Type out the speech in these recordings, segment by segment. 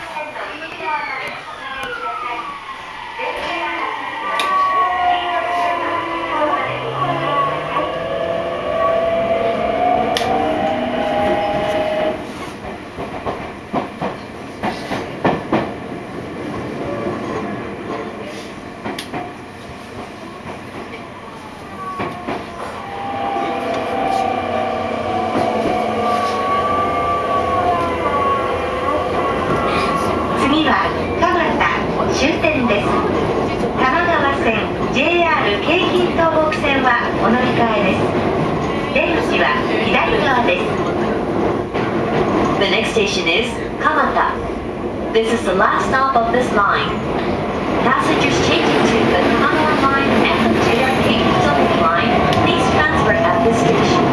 Thank you. 次は蒲田終点です多摩川線 JR 京浜東北線はお乗り換えです出口は左側です The next station is Kamata. This is the last stop of this line. Passengers changing to the Kamata line and the JR Keikutsuki line, please transfer at this station.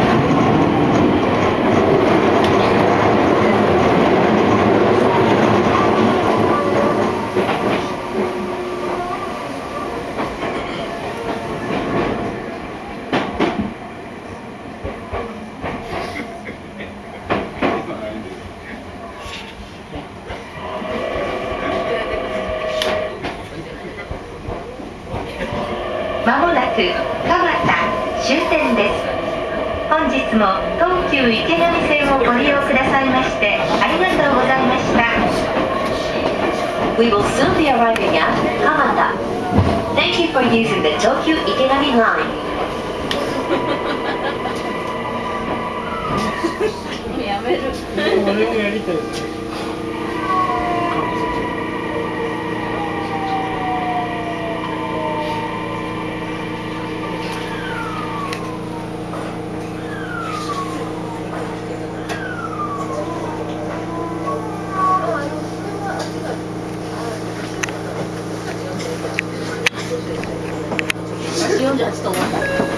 まもなく戸方終点です。本日も東急池上線をご利用くださいましてありがとうございました。48と思った